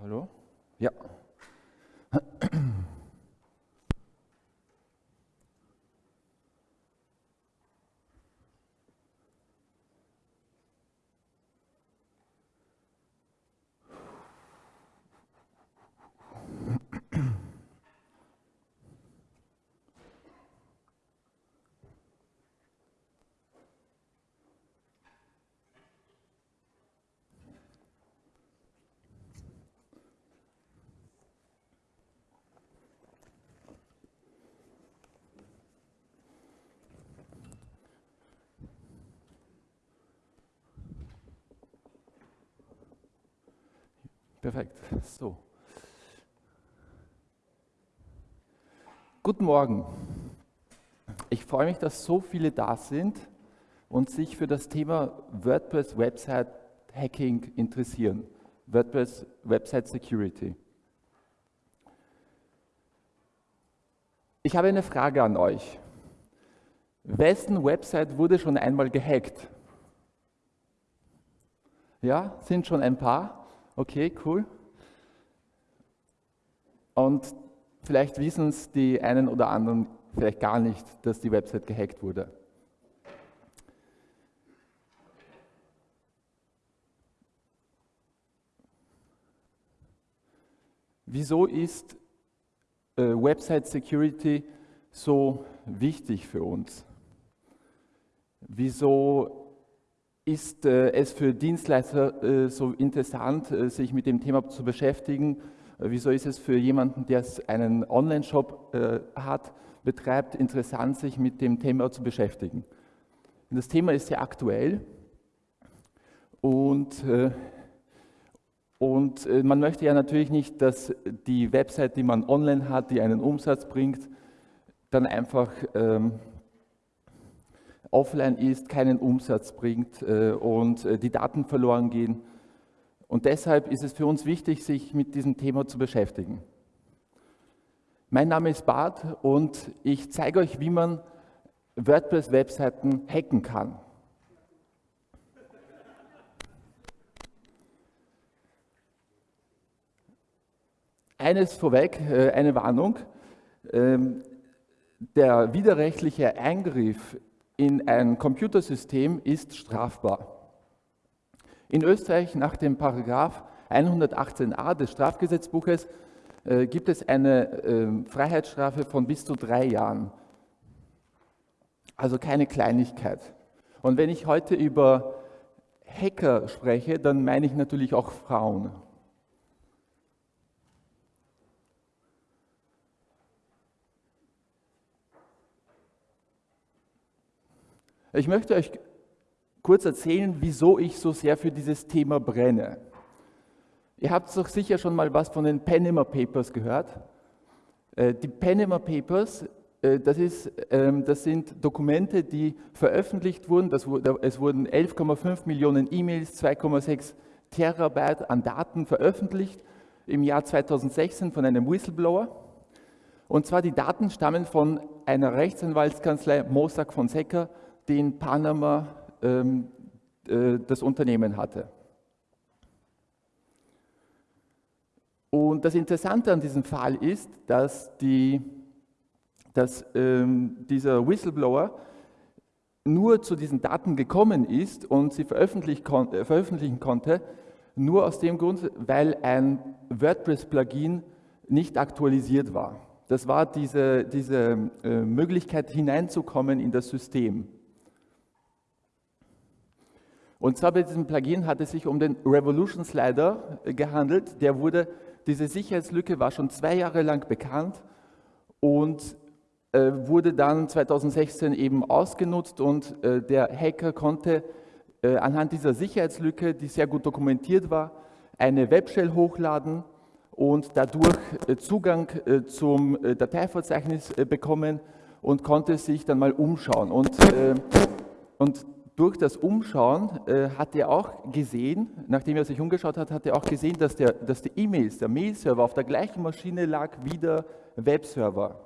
Hallo? Ja. Perfekt. So. Guten Morgen. Ich freue mich, dass so viele da sind und sich für das Thema WordPress Website Hacking interessieren. WordPress Website Security. Ich habe eine Frage an euch. Wessen Website wurde schon einmal gehackt? Ja, sind schon ein paar? Okay, cool. Und vielleicht wissen es die einen oder anderen vielleicht gar nicht, dass die Website gehackt wurde. Wieso ist äh, Website Security so wichtig für uns? Wieso ist äh, es für Dienstleister äh, so interessant, äh, sich mit dem Thema zu beschäftigen? Wieso ist es für jemanden, der einen Online-Shop hat, betreibt, interessant, sich mit dem Thema zu beschäftigen? Das Thema ist sehr aktuell und, und man möchte ja natürlich nicht, dass die Website, die man online hat, die einen Umsatz bringt, dann einfach ähm, offline ist, keinen Umsatz bringt äh, und äh, die Daten verloren gehen. Und deshalb ist es für uns wichtig, sich mit diesem Thema zu beschäftigen. Mein Name ist Bart und ich zeige euch, wie man WordPress-Webseiten hacken kann. Eines vorweg, äh, eine Warnung. Ähm, der widerrechtliche Eingriff in ein Computersystem ist strafbar. In Österreich nach dem Paragraph 118a des Strafgesetzbuches äh, gibt es eine äh, Freiheitsstrafe von bis zu drei Jahren. Also keine Kleinigkeit. Und wenn ich heute über Hacker spreche, dann meine ich natürlich auch Frauen. Ich möchte euch kurz erzählen, wieso ich so sehr für dieses Thema brenne. Ihr habt doch sicher schon mal was von den Panama Papers gehört. Äh, die Panama Papers, äh, das, ist, ähm, das sind Dokumente, die veröffentlicht wurden. es wurden 11,5 Millionen E-Mails, 2,6 Terabyte an Daten veröffentlicht im Jahr 2016 von einem Whistleblower. Und zwar die Daten stammen von einer Rechtsanwaltskanzlei Mossack Fonseca, die in Panama ähm, äh, das Unternehmen hatte. Und das Interessante an diesem Fall ist, dass, die, dass ähm, dieser Whistleblower nur zu diesen Daten gekommen ist und sie veröffentlichen, kon äh, veröffentlichen konnte, nur aus dem Grund, weil ein WordPress-Plugin nicht aktualisiert war. Das war diese, diese äh, Möglichkeit hineinzukommen in das System. Und zwar bei diesem Plugin hat es sich um den Revolution Slider äh, gehandelt. Der wurde, diese Sicherheitslücke war schon zwei Jahre lang bekannt und äh, wurde dann 2016 eben ausgenutzt und äh, der Hacker konnte äh, anhand dieser Sicherheitslücke, die sehr gut dokumentiert war, eine Webshell hochladen und dadurch äh, Zugang äh, zum Dateiverzeichnis bekommen und konnte sich dann mal umschauen. Und, und durch das Umschauen äh, hat er auch gesehen, nachdem er sich umgeschaut hat, hat er auch gesehen, dass, der, dass die E-Mails, der Mail-Server auf der gleichen Maschine lag wie der Webserver.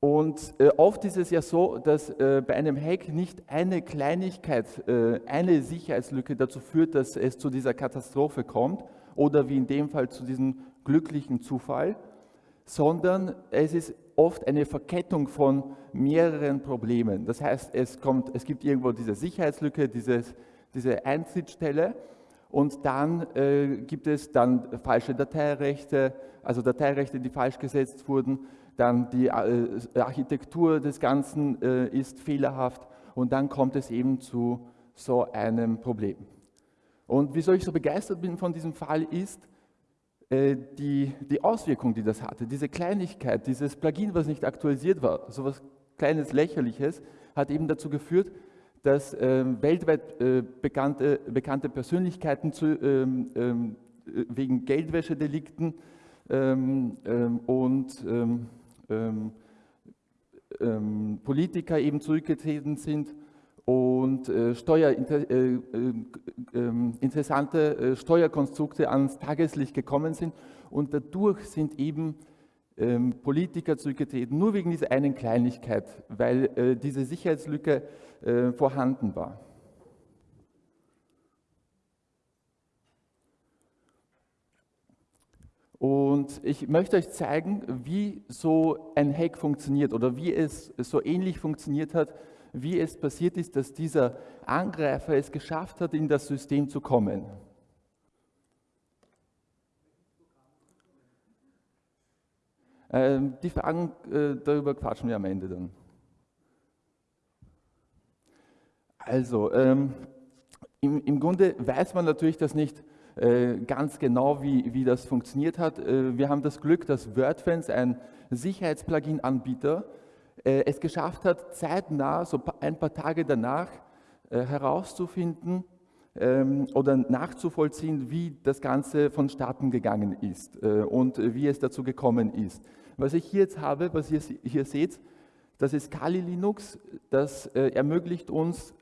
Und äh, oft ist es ja so, dass äh, bei einem Hack nicht eine Kleinigkeit, äh, eine Sicherheitslücke dazu führt, dass es zu dieser Katastrophe kommt oder wie in dem Fall zu diesem glücklichen Zufall, sondern es ist oft eine Verkettung von mehreren Problemen. Das heißt, es, kommt, es gibt irgendwo diese Sicherheitslücke, dieses, diese Eintrittsstelle und dann äh, gibt es dann falsche Dateirechte, also Dateirechte, die falsch gesetzt wurden dann die äh, Architektur des Ganzen äh, ist fehlerhaft und dann kommt es eben zu so einem Problem. Und wieso ich so begeistert bin von diesem Fall ist, die, die Auswirkung, die das hatte, diese Kleinigkeit, dieses Plugin, was nicht aktualisiert war, so etwas kleines Lächerliches, hat eben dazu geführt, dass ähm, weltweit äh, bekannte, bekannte Persönlichkeiten zu, ähm, ähm, wegen Geldwäschedelikten ähm, ähm, und ähm, Politiker eben zurückgetreten sind und äh, Steuer, äh, äh, ähm, interessante äh, Steuerkonstrukte ans Tageslicht gekommen sind und dadurch sind eben ähm, Politiker zurückgetreten, nur wegen dieser einen Kleinigkeit, weil äh, diese Sicherheitslücke vorhanden war. Und ich möchte euch zeigen, wie so ein Hack funktioniert oder wie es so ähnlich funktioniert hat, wie es passiert ist, dass dieser Angreifer es geschafft hat, in das System zu kommen. Ähm, die Fragen, äh, darüber quatschen wir am Ende dann. Also, ähm, im, im Grunde weiß man natürlich, dass nicht äh, ganz genau, wie, wie das funktioniert hat. Äh, wir haben das Glück, dass WordFence, ein Sicherheitsplugin-Anbieter, es geschafft hat, zeitnah, so ein paar Tage danach, herauszufinden ähm, oder nachzuvollziehen, wie das Ganze vonstatten gegangen ist und wie es dazu gekommen ist. Was ich hier jetzt habe, was ihr hier seht, das ist Kali Linux, das ermöglicht uns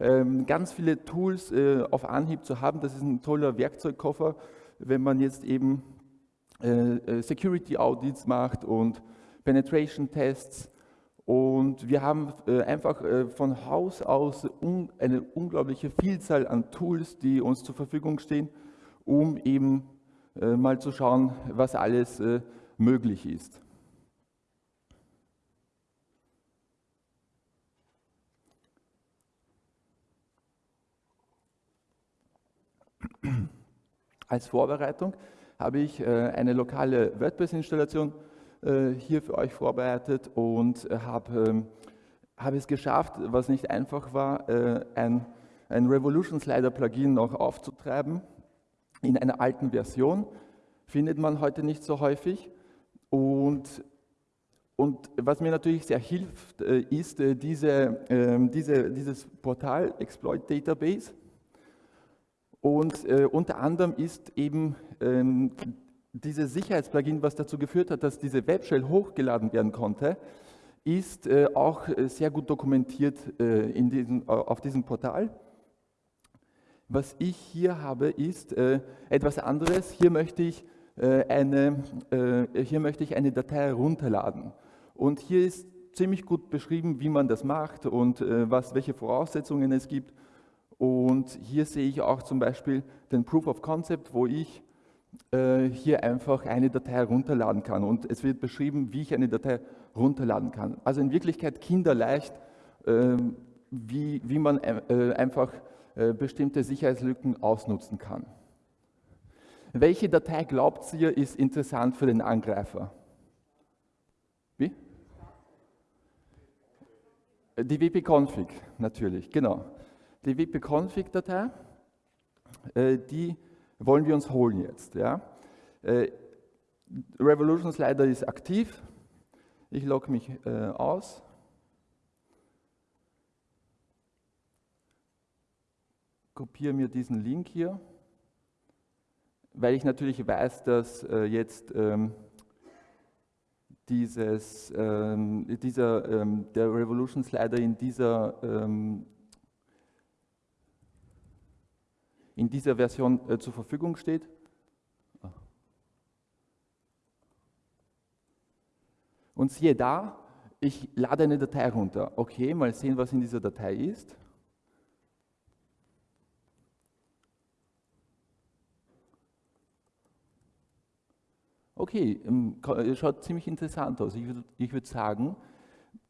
ähm, ganz viele Tools äh, auf Anhieb zu haben. Das ist ein toller Werkzeugkoffer, wenn man jetzt eben äh, äh, Security Audits macht und Penetration Tests. Und wir haben einfach von Haus aus eine unglaubliche Vielzahl an Tools, die uns zur Verfügung stehen, um eben mal zu schauen, was alles möglich ist. Als Vorbereitung habe ich äh, eine lokale WordPress-Installation äh, hier für euch vorbereitet und äh, habe, ähm, habe es geschafft, was nicht einfach war, ein, ein Revolution Slider Plugin noch aufzutreiben in einer alten Version. Findet man heute nicht so häufig. Und, und was mir natürlich sehr hilft, ist diese, ähm, diese, dieses Portal Exploit Database. Und äh, unter anderem ist eben ähm, dieses Sicherheitsplugin, was dazu geführt hat, dass diese Webshell hochgeladen werden konnte, ist äh, auch äh, sehr gut dokumentiert äh, diesem, auf diesem Portal. Was ich hier habe, ist äh, etwas anderes. Hier möchte, ich, eine, hier möchte ich eine Datei herunterladen. Und hier ist ziemlich gut beschrieben, wie man das macht und was, welche Voraussetzungen es gibt. Und hier sehe ich auch zum Beispiel den Proof of Concept, wo ich hier einfach eine Datei herunterladen kann. Und es wird beschrieben, wie ich eine Datei runterladen kann. Also in Wirklichkeit kinderleicht, äh, wie, wie man äh, einfach äh, bestimmte Sicherheitslücken ausnutzen kann. Welche Datei glaubt ihr, ist interessant für den Angreifer? Wie? Die wp-config, natürlich, genau die wp-config-Datei, äh, die wollen wir uns holen jetzt. Ja? Äh, Revolution Slider ist aktiv. Ich logge mich äh, aus. Kopiere mir diesen Link hier, weil ich natürlich weiß, dass jetzt ähm, dieses, ähm, dieser, ähm, der Revolution Slider in dieser in dieser Version äh, zur Verfügung steht. Und siehe da, ich lade eine Datei runter. Okay, mal sehen, was in dieser Datei ist. Okay, ähm, schaut ziemlich interessant aus. Ich würde würd sagen,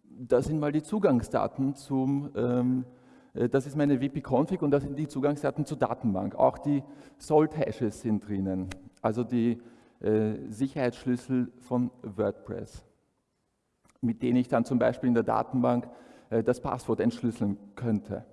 das sind mal die Zugangsdaten zum, ähm, äh, das ist meine WP-Config und das sind die Zugangsdaten zur Datenbank. Auch die Salt-Hashes sind drinnen, also die äh, Sicherheitsschlüssel von WordPress, mit denen ich dann zum Beispiel in der Datenbank äh, das Passwort entschlüsseln könnte.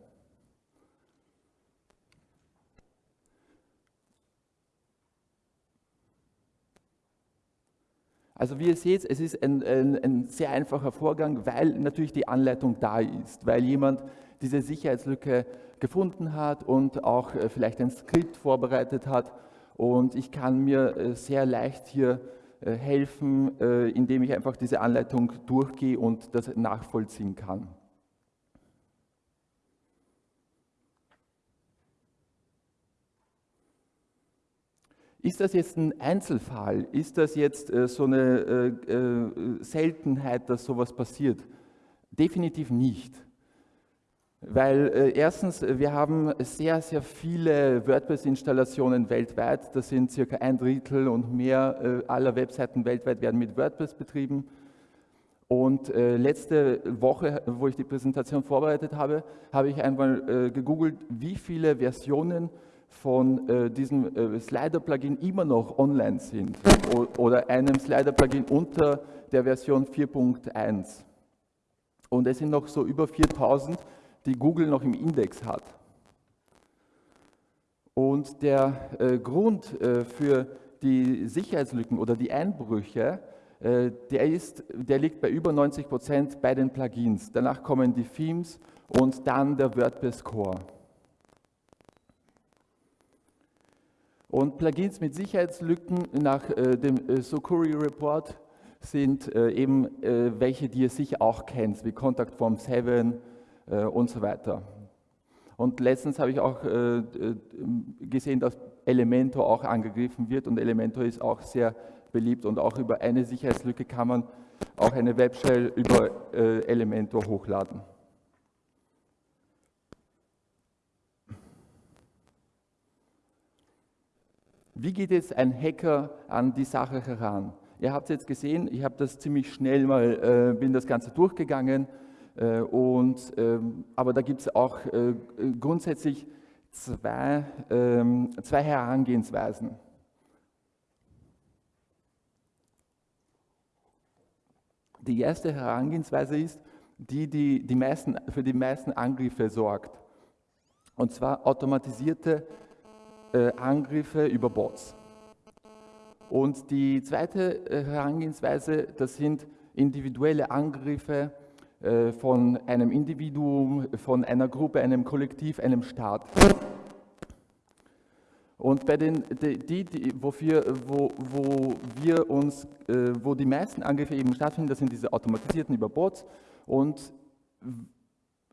Also wie ihr seht, es ist ein, ein, ein, sehr einfacher Vorgang, weil natürlich die Anleitung da ist, weil jemand diese Sicherheitslücke gefunden hat und auch äh, vielleicht ein Skript vorbereitet hat und ich kann mir äh, sehr leicht hier äh, helfen, indem ich einfach diese Anleitung durchgehe und das nachvollziehen kann. Ist das jetzt ein Einzelfall? Ist das jetzt so eine Seltenheit, dass sowas passiert? Definitiv nicht. Weil äh, erstens, wir haben sehr, sehr viele WordPress-Installationen weltweit. Das sind circa ein Drittel und mehr äh, aller Webseiten weltweit werden mit WordPress betrieben. Und äh, letzte Woche, wo ich die Präsentation vorbereitet habe, habe ich einmal gegoogelt, wie viele Versionen von äh, diesem äh, Slider-Plugin immer noch online sind oder einem Slider-Plugin unter der Version 4.1. Und es sind noch so über 4000, die Google noch im Index hat. Und der äh, Grund äh, für die Sicherheitslücken oder die Einbrüche, äh, der, ist, der liegt bei über 90 Prozent bei den Plugins. Danach kommen die Themes und dann der WordPress Core. Und Plugins mit Sicherheitslücken nach äh, dem äh, Sokuri Report sind äh, eben welche, die ihr sicher auch kennt, wie Contact Form 7 äh, und so weiter. Und letztens habe ich auch äh, gesehen, dass Elementor auch angegriffen wird und Elementor ist auch sehr beliebt und auch über eine Sicherheitslücke kann man auch eine Webshell über Elementor hochladen. Wie geht jetzt ein Hacker an die Sache heran? Ihr habt jetzt gesehen, ich habe das ziemlich schnell mal, äh, bin das Ganze durchgegangen, äh, und, ähm, aber da gibt es auch äh, grundsätzlich zwei, ähm, zwei Herangehensweisen. Die erste Herangehensweise ist, die, die, die meisten, für die meisten Angriffe sorgt. Und zwar automatisierte äh, Angriffe über Bots. Und die zweite äh, Herangehensweise, das sind individuelle Angriffe äh, von einem Individuum, von einer Gruppe, einem Kollektiv, einem Staat. Und bei den, die, die, wofür, wo, wo wir uns, wo die meisten Angriffe eben stattfinden, das sind diese automatisierten über Bots und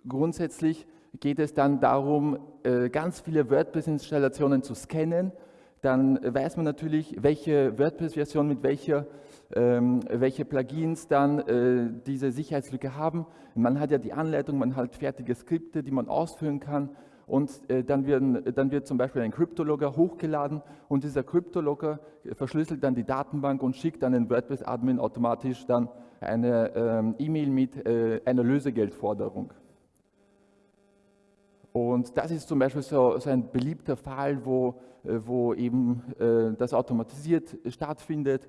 grundsätzlich geht es dann darum, äh, ganz viele WordPress-Installationen zu scannen. Dann weiß man natürlich, welche WordPress-Version mit welcher, welche Plugins dann äh, diese Sicherheitslücke haben. Man hat ja die Anleitung, man hat fertige Skripte, die man ausführen kann und äh, dann, werden, dann, wird zum Beispiel ein Cryptologger hochgeladen und dieser Cryptologger verschlüsselt dann die Datenbank und schickt dann den WordPress-Admin automatisch dann eine ähm, E-Mail mit äh, einer Lösegeldforderung. Und das ist zum Beispiel so, so ein beliebter Fall, wo, wo eben äh, das automatisiert stattfindet,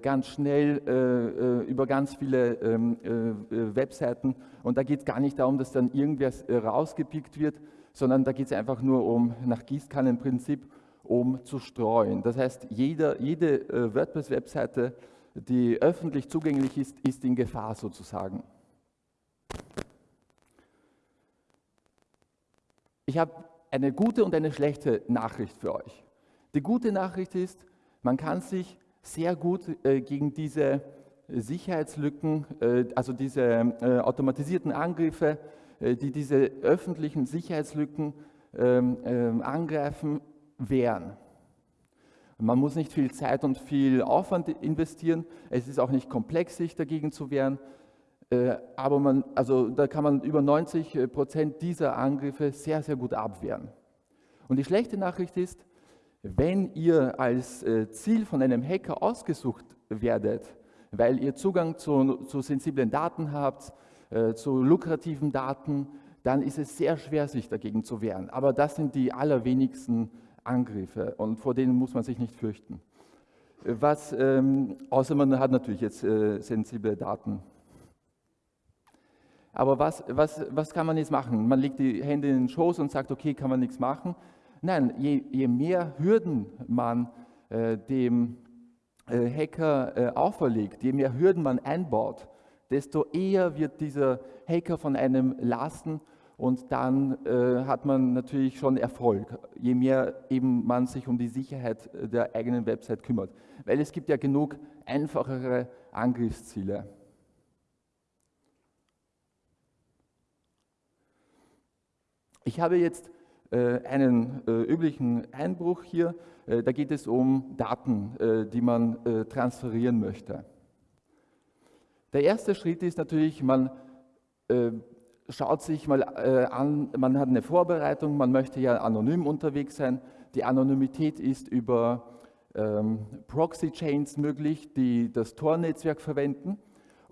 ganz schnell äh, äh, über ganz viele ähm, äh, Webseiten. Und da geht es gar nicht darum, dass dann irgendwer rausgepickt wird, sondern da geht es einfach nur um, nach Gießkannenprinzip, um zu streuen. Das heißt, jeder, jede WordPress-Webseite, die öffentlich zugänglich ist, ist in Gefahr sozusagen. Ich habe eine gute und eine schlechte Nachricht für euch. Die gute Nachricht ist, man kann sich sehr gut äh, gegen diese Sicherheitslücken, äh, also diese äh, automatisierten Angriffe, äh, die diese öffentlichen Sicherheitslücken ähm, ähm, angreifen, wehren. Man muss nicht viel Zeit und viel Aufwand investieren. Es ist auch nicht komplex, sich dagegen zu wehren. Aber man, also da kann man über 90 Prozent dieser Angriffe sehr, sehr gut abwehren. Und die schlechte Nachricht ist, wenn ihr als äh, Ziel von einem Hacker ausgesucht werdet, weil ihr Zugang zu, zu sensiblen Daten habt, äh, zu lukrativen Daten, dann ist es sehr schwer, sich dagegen zu wehren. Aber das sind die allerwenigsten Angriffe und vor denen muss man sich nicht fürchten. Was, ähm, außer man hat natürlich jetzt äh, sensible Daten. Aber was, was, was kann man jetzt machen? Man legt die Hände in den Schoß und sagt, okay, kann man nichts machen. Nein, je, je mehr Hürden man äh, dem äh, Hacker äh, auferlegt, je mehr Hürden man einbaut, desto eher wird dieser Hacker von einem lasten und dann äh, hat man natürlich schon Erfolg, je mehr eben man sich um die Sicherheit der eigenen Website kümmert. Weil es gibt ja genug einfachere Angriffsziele. Ich habe jetzt äh, einen äh, üblichen Einbruch hier. Äh, da geht es um Daten, die man transferieren möchte. Der erste Schritt ist natürlich, man schaut sich mal an, man hat eine Vorbereitung, man möchte ja anonym unterwegs sein. Die Anonymität ist über ähm, Proxy-Chains möglich, die das Tor-Netzwerk verwenden.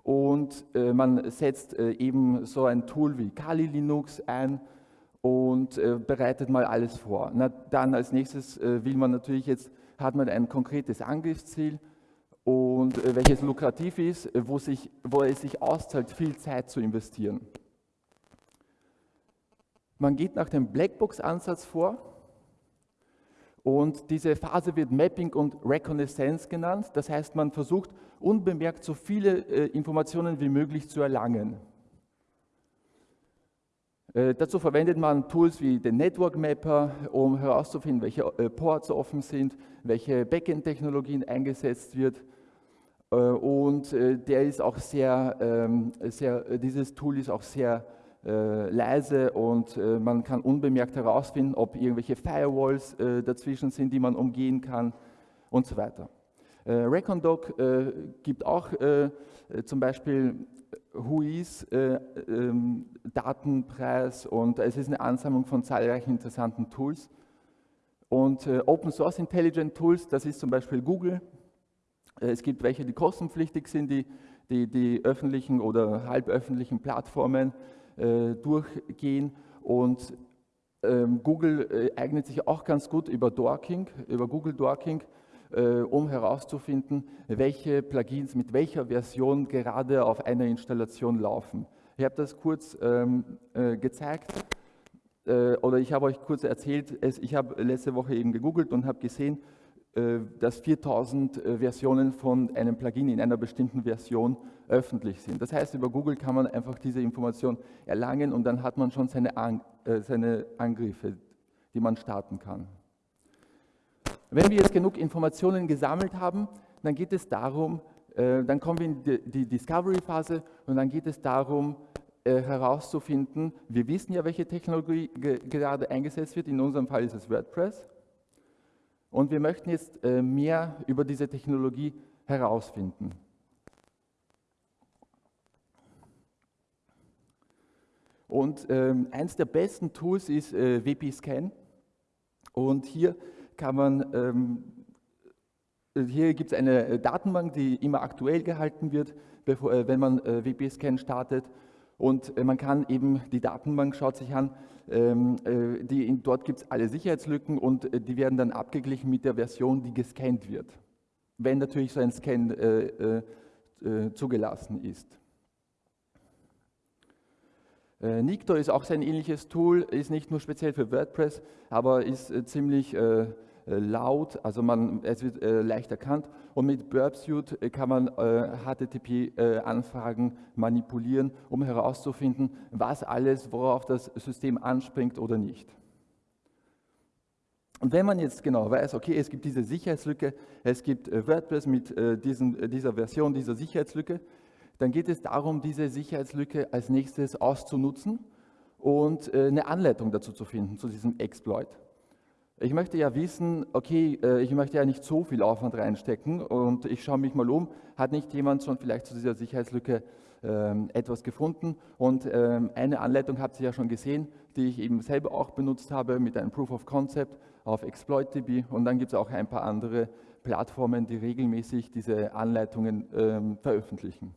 Und man setzt eben so ein Tool wie Kali Linux ein, und äh, bereitet mal alles vor. Na, dann als nächstes äh, will man natürlich jetzt, hat man ein konkretes Angriffsziel und äh, welches lukrativ ist, wo, sich, wo es sich auszahlt, viel Zeit zu investieren. Man geht nach dem Blackbox-Ansatz vor und diese Phase wird Mapping und Reconnaissance genannt. Das heißt, man versucht unbemerkt so viele äh, Informationen wie möglich zu erlangen. Äh, dazu verwendet man Tools wie den Network Mapper, um herauszufinden, welche äh, Ports offen sind, welche Backend-Technologien eingesetzt wird. Äh, und der ist auch sehr, ähm, sehr, dieses Tool ist auch sehr leise und man kann unbemerkt herausfinden, ob irgendwelche Firewalls dazwischen sind, die man umgehen kann und so weiter. Recondoc gibt auch zum Beispiel HUIs äh, ähm, Datenpreis und es ist eine Ansammlung von zahlreichen interessanten Tools. Und äh, Open Source Intelligent Tools, das ist zum Beispiel Google. Äh, es gibt welche, die kostenpflichtig sind, die die, die öffentlichen oder halböffentlichen Plattformen äh, durchgehen. Und ähm, Google äh, eignet sich auch ganz gut über Dorking, über Google Dorking, äh, um herauszufinden, welche Plugins mit welcher Version gerade auf einer Installation laufen. Ich habe das kurz ähm, äh, gezeigt äh, oder ich habe euch kurz erzählt, es, ich habe letzte Woche eben gegoogelt und habe gesehen, äh, dass 4000 äh, Versionen von einem Plugin in einer bestimmten Version öffentlich sind. Das heißt, über Google kann man einfach diese Information erlangen und dann hat man schon seine, An äh, seine Angriffe, die man starten kann. Wenn wir jetzt genug Informationen gesammelt haben, dann geht es darum, äh, dann kommen wir in die, Discovery-Phase und dann geht es darum, äh, herauszufinden, wir wissen ja, welche Technologie ge gerade eingesetzt wird, in unserem Fall ist es WordPress. Und wir möchten jetzt äh, mehr über diese Technologie herausfinden. Und ähm, eins der besten Tools ist WP-Scan. Und hier kann man, ähm, hier gibt es eine äh, Datenbank, die immer aktuell gehalten wird, bevor, äh, wenn man äh, WP-Scan startet. Und äh, man kann eben, die Datenbank schaut sich an, ähm, äh, die, dort gibt es alle Sicherheitslücken und äh, die werden dann abgeglichen mit der Version, die gescannt wird. Wenn natürlich so ein Scan zugelassen ist. Äh, Nikto ist auch ein ähnliches Tool, ist nicht nur speziell für WordPress, aber ist äh, ziemlich äh, laut, also man, es wird leicht erkannt. Und mit Burpsuite kann man HTTP-Anfragen manipulieren, um herauszufinden, was alles, worauf das System anspringt oder nicht. Und wenn man jetzt genau weiß, okay, es gibt diese Sicherheitslücke, es gibt WordPress mit diesen, dieser Version dieser Sicherheitslücke, dann geht es darum, diese Sicherheitslücke als nächstes auszunutzen und äh, eine Anleitung dazu zu finden, zu diesem Exploit. Ich möchte ja wissen, okay, äh, ich möchte ja nicht so viel Aufwand reinstecken und ich schaue mich mal um, hat nicht jemand schon vielleicht zu dieser Sicherheitslücke ähm, etwas gefunden und ähm, eine Anleitung habt ihr ja schon gesehen, die ich eben selber auch benutzt habe mit einem Proof of Concept auf ExploitDB und dann gibt es auch ein paar andere Plattformen, die regelmäßig diese Anleitungen ähm, veröffentlichen.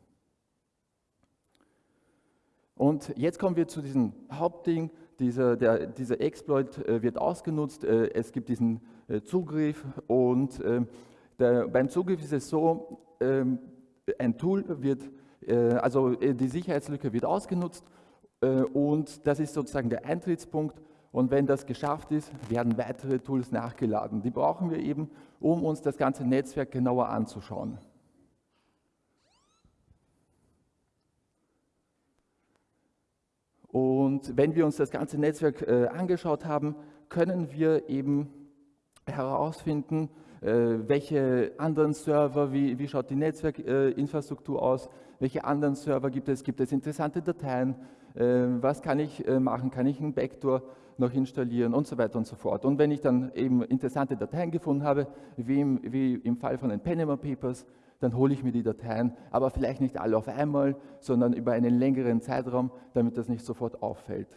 Und jetzt kommen wir zu diesem Hauptding, dieser, der, dieser Exploit äh, wird ausgenutzt, äh, es gibt diesen äh, Zugriff und ähm, der, beim Zugriff ist es so, ähm, ein Tool wird also die Sicherheitslücke wird ausgenutzt und das ist sozusagen der Eintrittspunkt. Und wenn das geschafft ist, werden weitere Tools nachgeladen. Die brauchen wir eben, um uns das ganze Netzwerk genauer anzuschauen. Und wenn wir uns das ganze Netzwerk äh, angeschaut haben, können wir eben herausfinden, äh, welche anderen Server, wie, wie schaut die Netzwerkinfrastruktur aus, welche anderen Server gibt es, gibt es interessante Dateien, äh, was kann ich äh, machen, kann ich einen Backdoor noch installieren und so weiter und so fort. Und wenn ich dann eben interessante Dateien gefunden habe, wie im, wie im Fall von den Panama Papers, dann hole ich mir die Dateien, aber vielleicht nicht alle auf einmal, sondern über einen längeren Zeitraum, damit das nicht sofort auffällt.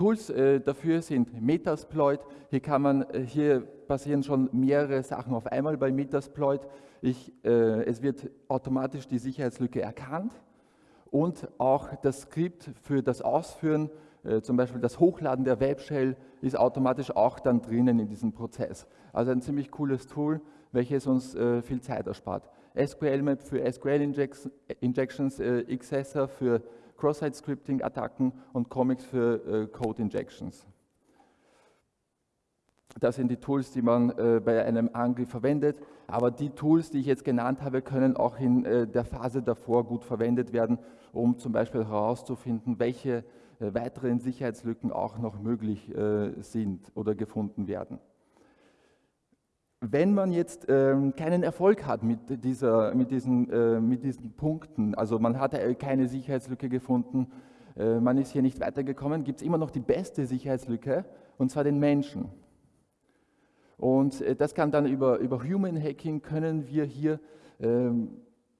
Tools äh, dafür sind Metasploit. Hier, kann man, äh, hier passieren schon mehrere Sachen auf einmal bei Metasploit. Ich, äh, es wird automatisch die Sicherheitslücke erkannt und auch das Skript für das Ausführen, äh, zum Beispiel das Hochladen der Webshell, ist automatisch auch dann drinnen in diesem Prozess. Also ein ziemlich cooles Tool, welches uns äh, viel Zeit erspart. SQL-Map für SQL-Injections, äh, Xessor für Cross-Site-Scripting-Attacken und Comics für äh, Code-Injections. Das sind die Tools, die man äh, bei einem Angriff verwendet, aber die Tools, die ich jetzt genannt habe, können auch in äh, der Phase davor gut verwendet werden, um zum Beispiel herauszufinden, welche weiteren Sicherheitslücken auch noch möglich äh, sind oder gefunden werden. Wenn man jetzt ähm, keinen Erfolg hat mit, dieser, mit, diesen, äh, mit diesen Punkten, also man hat äh, keine Sicherheitslücke gefunden, äh, man ist hier nicht weitergekommen, gibt es immer noch die beste Sicherheitslücke, und zwar den Menschen. Und äh, das kann dann über, über Human Hacking, können wir hier ähm,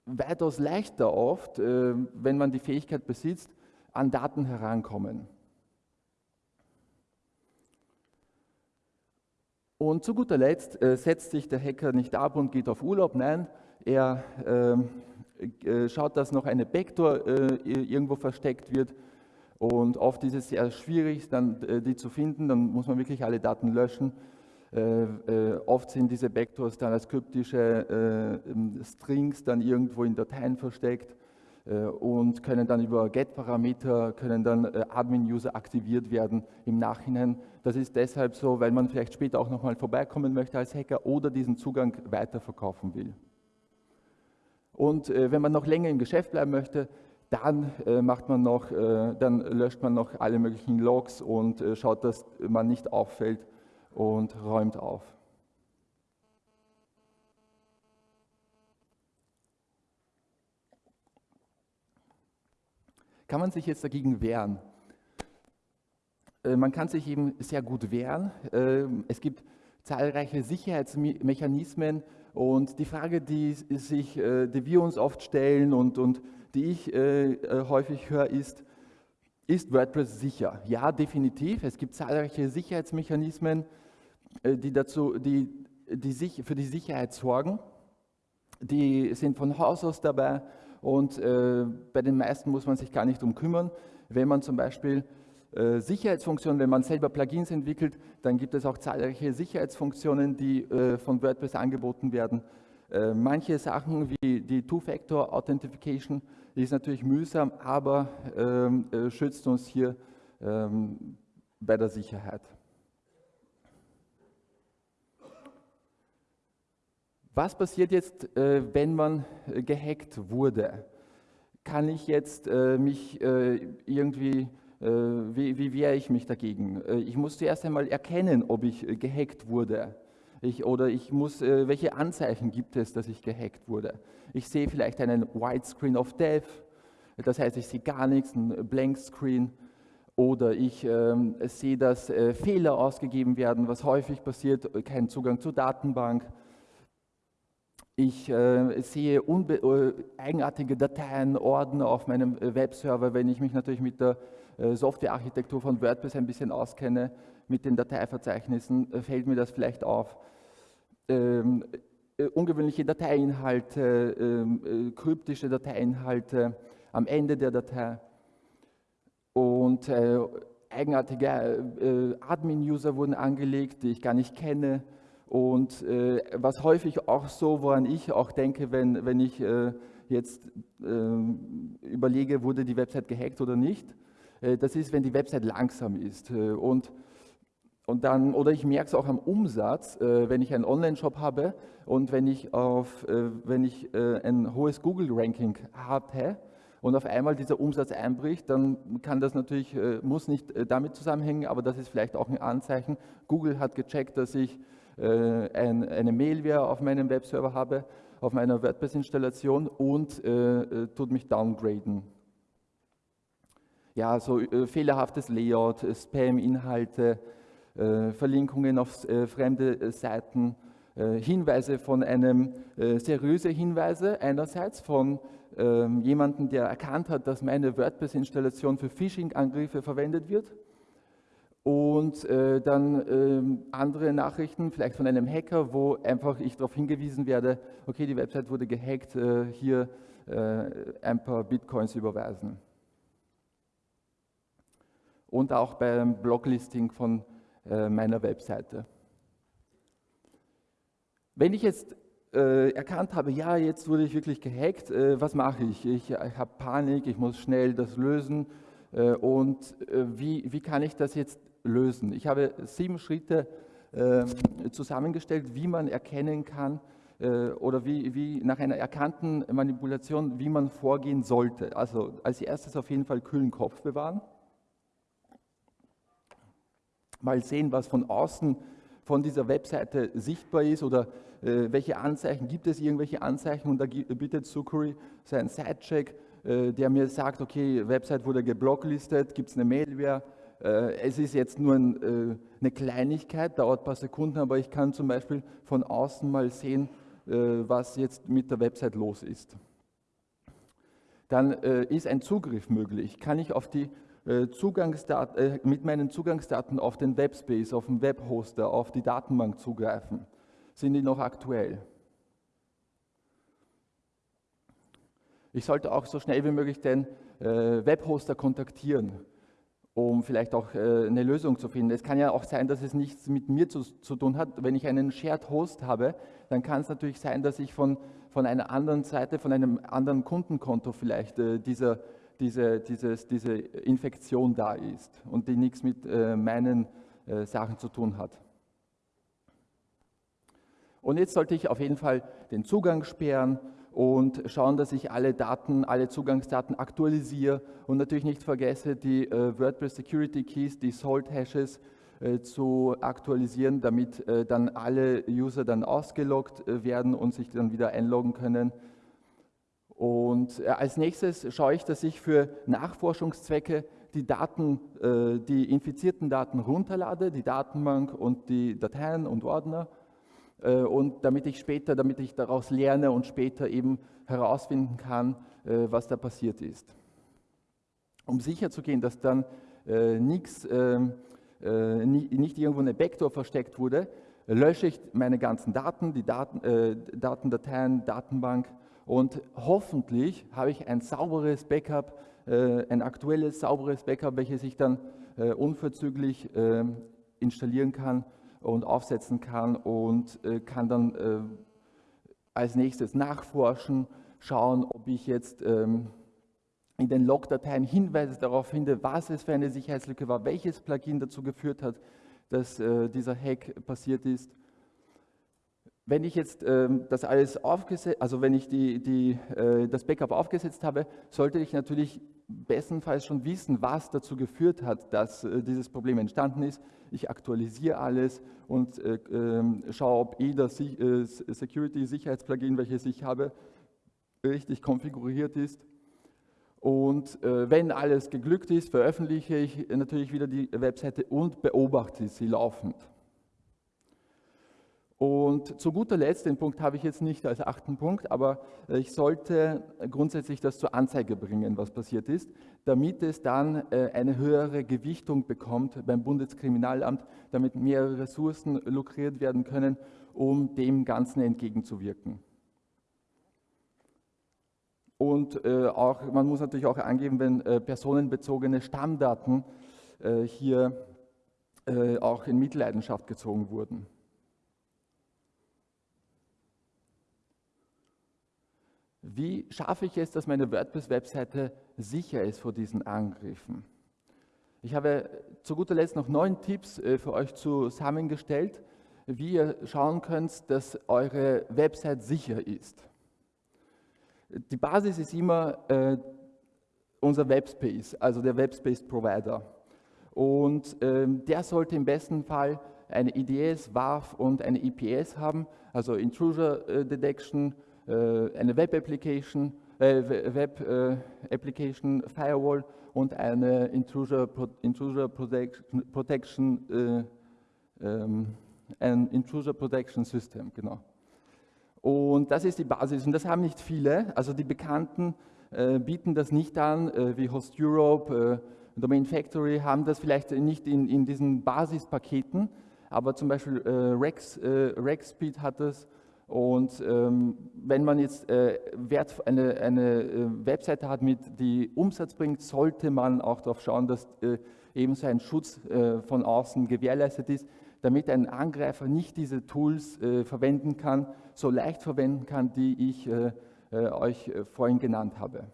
weitaus leichter oft, äh, wenn man die Fähigkeit besitzt, an Daten herankommen. Und zu guter Letzt äh, setzt sich der Hacker nicht ab und geht auf Urlaub. Nein, er ähm, äh, schaut, dass noch eine Backdoor äh, irgendwo versteckt wird. Und oft ist es sehr schwierig, dann, die zu finden. Dann muss man wirklich alle Daten löschen. Oft sind diese Backdoors dann als kryptische Strings dann irgendwo in Dateien versteckt. Äh, und können dann über Get-Parameter, können dann äh, Admin-User aktiviert werden im Nachhinein. Das ist deshalb so, weil man vielleicht später auch nochmal vorbeikommen möchte als Hacker oder diesen Zugang weiterverkaufen will. Und äh, wenn man noch länger im Geschäft bleiben möchte, dann macht man noch, dann löscht man noch alle möglichen Logs und schaut, dass man nicht auffällt und räumt auf. Kann man sich jetzt dagegen wehren? Äh, man kann sich eben sehr gut wehren. Äh, es gibt zahlreiche Sicherheitsmechanismen und die Frage, die, sich, äh, die wir uns oft stellen und, und die ich häufig höre, ist, ist WordPress sicher? Ja, definitiv. Es gibt zahlreiche Sicherheitsmechanismen, die, dazu, die, die sich für die Sicherheit sorgen. Die sind von Haus aus dabei und äh, bei den meisten muss man sich gar nicht drum kümmern. Wenn man zum Beispiel äh, Sicherheitsfunktionen, wenn man selber Plugins entwickelt, dann gibt es auch zahlreiche Sicherheitsfunktionen, die äh, von WordPress angeboten werden. Äh, manche Sachen wie die Two-Factor-Authentification ist natürlich mühsam, aber ähm, äh, schützt uns hier ähm, bei der Sicherheit. Was passiert jetzt, äh, wenn man äh, gehackt wurde? Kann ich jetzt äh, mich irgendwie, wie, wie wehre ich mich dagegen? Ich muss zuerst einmal erkennen, ob ich gehackt wurde. Ich, oder ich muss, welche Anzeichen gibt es, dass ich gehackt wurde? Ich sehe vielleicht einen White Screen of Death, das heißt, ich sehe gar nichts, ein Blank Screen. Oder ich ähm, sehe, dass Fehler ausgegeben werden, was häufig passiert, kein Zugang zur Datenbank ich äh, sehe äh, eigenartige Dateien, Ordner auf meinem äh, Webserver, wenn ich mich natürlich mit der äh, Softwarearchitektur von WordPress ein bisschen auskenne, mit den Dateiverzeichnissen, äh, fällt mir das vielleicht auf. Ähm, äh, ungewöhnliche Dateiinhalte, ähm, kryptische Dateiinhalte am Ende der Datei und eigenartige Admin-User wurden angelegt, die ich gar nicht kenne und äh, was häufig auch so, woran ich auch denke, wenn, wenn ich äh, jetzt äh, überlege, wurde die Website gehackt oder nicht, äh, das ist, wenn die Website langsam ist. Äh, und, und dann, oder ich merke es auch am Umsatz, äh, wenn ich einen Online-Shop habe und wenn ich, auf, wenn ich ein hohes Google-Ranking habe, und auf einmal dieser Umsatz einbricht, dann kann das natürlich, muss nicht damit zusammenhängen, aber das ist vielleicht auch ein Anzeichen. Google hat gecheckt, dass ich ein, eine Mailware auf meinem Webserver habe, auf meiner WordPress-Installation und äh, äh, tut mich downgraden. Ja, so fehlerhaftes Layout, Spam-Inhalte, Verlinkungen auf fremde Seiten, Hinweise von einem, seriöse Hinweise einerseits von ähm, jemandem, der erkannt hat, dass meine WordPress-Installation für Phishing-Angriffe verwendet wird und äh, dann äh, andere Nachrichten, vielleicht von einem Hacker, wo einfach ich darauf hingewiesen werde, okay, die Website wurde gehackt, äh, hier äh, ein paar Bitcoins überweisen. Und auch beim Bloglisting von äh, meiner Webseite. Wenn ich jetzt äh, erkannt habe, ja, jetzt wurde ich wirklich gehackt, was mache ich? Ich, ich habe Panik, ich muss schnell das lösen. und wie, wie kann ich das jetzt lösen. Ich habe sieben Schritte äh, zusammengestellt, wie man erkennen kann äh, oder wie, wie nach einer erkannten Manipulation, wie man vorgehen sollte. Also als erstes auf jeden Fall kühlen Kopf bewahren. Mal sehen, was von außen von dieser Webseite sichtbar ist oder äh, welche Anzeichen, gibt es irgendwelche Anzeichen und da bietet Sucuri seinen Sidecheck, äh, der mir sagt, okay, Website wurde geblocklistet, gibt es eine Mailware, es ist jetzt nur äh, eine Kleinigkeit, dauert ein paar Sekunden, aber ich kann zum Beispiel von außen mal sehen, äh, was jetzt mit der Website los ist. Dann ist ein Zugriff möglich. Kann ich auf die Zugangsdaten, mit meinen Zugangsdaten auf den Webspace, auf den Webhoster, auf die Datenbank zugreifen? Sind die noch aktuell? Ich sollte auch so schnell wie möglich den Webhoster kontaktieren um vielleicht auch äh, eine Lösung zu finden. Es kann ja auch sein, dass es nichts mit mir zu, zu, tun hat. Wenn ich einen Shared Host habe, dann kann es natürlich sein, dass ich von, von einer anderen Seite, von einem anderen Kundenkonto vielleicht äh, dieser, diese, dieses, diese Infektion da ist und die nichts mit äh, meinen äh, Sachen zu tun hat. Und jetzt sollte ich auf jeden Fall den Zugang sperren und schauen, dass ich alle Daten, alle Zugangsdaten aktualisiere und natürlich nicht vergesse, die äh, WordPress Security Keys, die Salt Hashes äh, zu aktualisieren, damit äh, dann alle User dann ausgeloggt werden und sich dann wieder einloggen können. Und als nächstes schaue ich, dass ich für Nachforschungszwecke die Daten, die infizierten Daten runterlade, die Datenbank und die Dateien und Ordner und damit ich später, damit ich daraus lerne und später eben herausfinden kann, äh, was da passiert ist. Um sicherzugehen, dass dann äh, nichts, ähm, nicht irgendwo eine Backdoor versteckt wurde, lösche ich meine ganzen Daten, die Daten, äh, Datendateien, Datenbank und hoffentlich habe ich ein sauberes Backup, äh, ein aktuelles, sauberes Backup, welches ich dann äh, unverzüglich ähm, installieren kann und aufsetzen kann und äh, kann dann äh, als nächstes nachforschen, schauen, ob ich jetzt ähm, in den Logdateien Hinweise darauf finde, was es für eine Sicherheitslücke war, welches Plugin dazu geführt hat, dass äh, dieser Hack passiert ist. Wenn ich jetzt ähm, das alles aufgesetzt, also wenn ich die, die, äh, das Backup aufgesetzt habe, sollte ich natürlich bestenfalls schon wissen, was dazu geführt hat, dass äh, dieses Problem entstanden ist. Ich aktualisiere alles und äh, ähm, schaue, ob jeder äh, Security-Sicherheitsplugin, welches ich habe, richtig konfiguriert ist. Und wenn alles geglückt ist, veröffentliche ich natürlich wieder die Webseite und beobachte sie laufend. Und zu guter Letzt, den Punkt habe ich jetzt nicht als achten Punkt, aber ich sollte grundsätzlich das zur Anzeige bringen, was passiert ist, damit es dann äh, eine höhere Gewichtung bekommt beim Bundeskriminalamt, damit mehr Ressourcen lukriert werden können, um dem Ganzen entgegenzuwirken. Und äh, auch, man muss natürlich auch angeben, wenn äh, personenbezogene Stammdaten hier auch in Mitleidenschaft gezogen wurden. Wie schaffe ich es, dass meine WordPress-Webseite sicher ist vor diesen Angriffen? Ich habe zu guter Letzt noch neun Tipps äh, für euch zusammengestellt, wie ihr schauen könnt, dass eure Website sicher ist. Die Basis ist immer äh, unser Webspace, also der Webspace-Provider. Und ähm, der sollte im besten Fall eine IDS, WAF und eine IPS haben, also Intrusion äh, Detection, eine Web Application, äh, Web äh, Application Firewall und eine Intrusion Protection, Protection ähm, ein Intrusion Protection System, genau. Und das ist die Basis. Und das haben nicht viele, also die Bekannten äh, bieten das nicht an, äh, wie Host Europe, äh, Domain Factory haben das vielleicht nicht in, in diesen Basispaketen, aber zum Beispiel Rex, RexSpeed hat das und ähm, wenn man jetzt äh, Wert, eine, eine äh, Webseite hat, mit, die Umsatz bringt, sollte man auch darauf schauen, dass äh, eben so ein Schutz äh, von außen gewährleistet ist, damit ein Angreifer nicht diese Tools äh, verwenden kann, so leicht verwenden kann, die ich äh, euch vorhin genannt habe.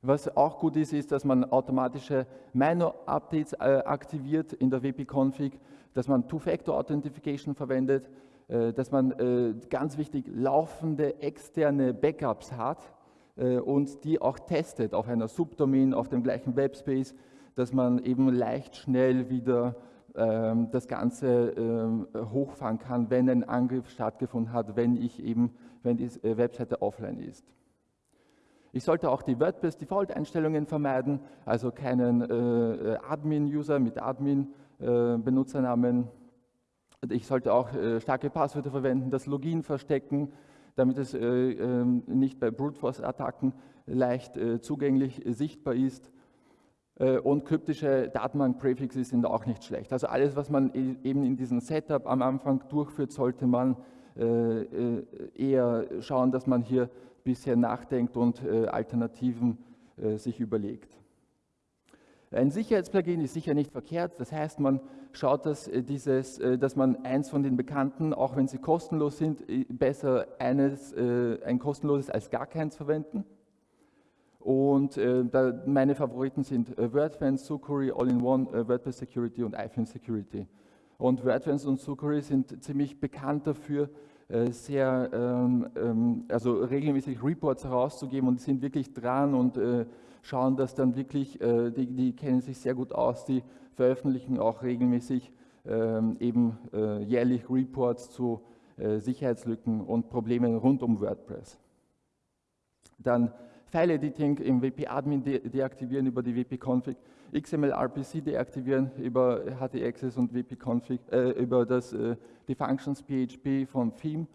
Was auch gut ist, ist, dass man automatische Minor-Updates aktiviert in der WP-Config dass man Two-Factor-Authentification verwendet, äh, dass man äh, ganz wichtig laufende externe Backups hat äh, und die auch testet auf einer Subdomain, auf dem gleichen Webspace, dass man eben leicht schnell wieder ähm, das Ganze ähm, hochfahren kann, wenn ein Angriff stattgefunden hat, wenn ich eben, wenn die Webseite offline ist. Ich sollte auch die WordPress-Default-Einstellungen vermeiden, also keinen äh, Admin-User mit Admin Benutzernamen. Ich sollte auch äh, starke Passwörter verwenden, das Login verstecken, damit es äh, ähm, nicht bei Brute Force Attacken leicht zugänglich sichtbar ist. Und kryptische Datenbank-Präfixe sind auch nicht schlecht. Also alles, was man e-, eben in diesem Setup am Anfang durchführt, sollte man eher schauen, dass man hier bisher nachdenkt und Alternativen sich überlegt. Ein Sicherheitsplugin ist sicher nicht verkehrt, das heißt, man schaut, dass, äh, dieses, äh, dass man eins von den bekannten, auch wenn sie kostenlos sind, äh, besser eines, ein kostenloses als gar keins verwenden. Und meine Favoriten sind WordFence, Sucuri, All-in-One, WordPress Security und iPhone Security. Und WordFence und Sucuri sind ziemlich bekannt dafür, sehr, ähm, ähm, also regelmäßig Reports herauszugeben und sind wirklich dran und schauen das dann wirklich, äh, die, die kennen sich sehr gut aus, die veröffentlichen auch regelmäßig ähm, eben äh, jährlich Reports zu äh, Sicherheitslücken und Problemen rund um WordPress. Dann File-Editing im WP-Admin de deaktivieren über die WP-Config, XML-RPC deaktivieren über HT-Access und WP-Config, äh, über das, äh, die Functions PHP von Theme.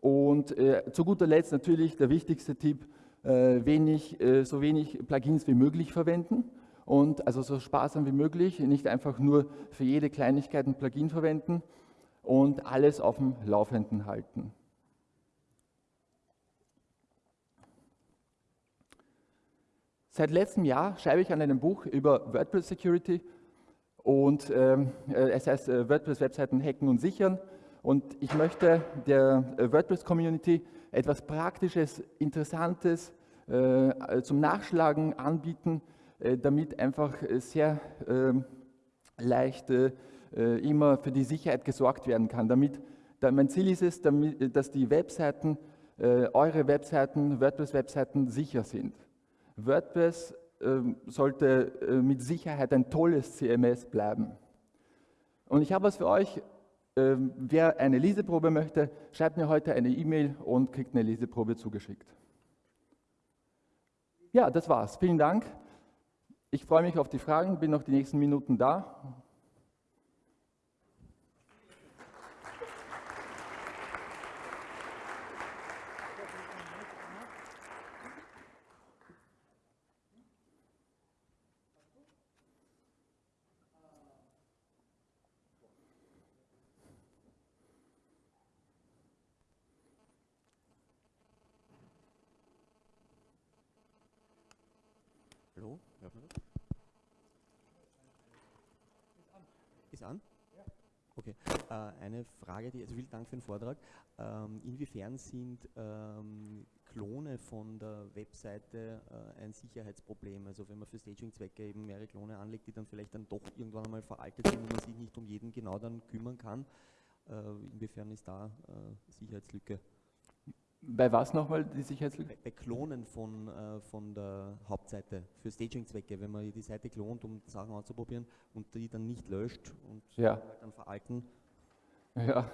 Und äh, zu guter Letzt natürlich der wichtigste Tipp, wenig, äh, so wenig Plugins wie möglich verwenden und also so sparsam wie möglich, nicht einfach nur für jede Kleinigkeit ein Plugin verwenden und alles auf dem Laufenden halten. Seit letztem Jahr schreibe ich an einem Buch über WordPress Security und ähm, äh, es heißt äh, WordPress-Webseiten hacken und sichern. Und ich möchte der äh, WordPress-Community etwas Praktisches, Interessantes äh, zum Nachschlagen anbieten, äh, damit einfach sehr ähm, leicht äh, immer für die Sicherheit gesorgt werden kann. Damit, da, mein Ziel ist es, damit, dass die Webseiten, eure Webseiten, WordPress-Webseiten sicher sind. WordPress ähm, sollte mit Sicherheit ein tolles CMS bleiben. Und ich habe was für euch, wer eine Leseprobe möchte, schreibt mir heute eine E-Mail und kriegt eine Leseprobe zugeschickt. Ja, das war's. Vielen Dank. Ich freue mich auf die Fragen, bin noch die nächsten Minuten da. Hallo? Ist an? Ja. Okay. Äh, eine Frage, die, also vielen Dank für den Vortrag. Ähm, inwiefern sind ähm, Klone von der Webseite äh, ein Sicherheitsproblem? Also wenn man für Staging-Zwecke eben mehrere Klone anlegt, die dann vielleicht dann doch irgendwann einmal veraltet sind und man sich nicht um jeden genau dann kümmern kann, äh, inwiefern ist da äh, Sicherheitslücke? Bei was nochmal die Sicherheitslücke? Bei, bei Klonen von, äh, von der Hauptseite für Staging-Zwecke, wenn man die Seite klont, um Sachen auszuprobieren und die dann nicht löscht und ja. dann veralten. Ja,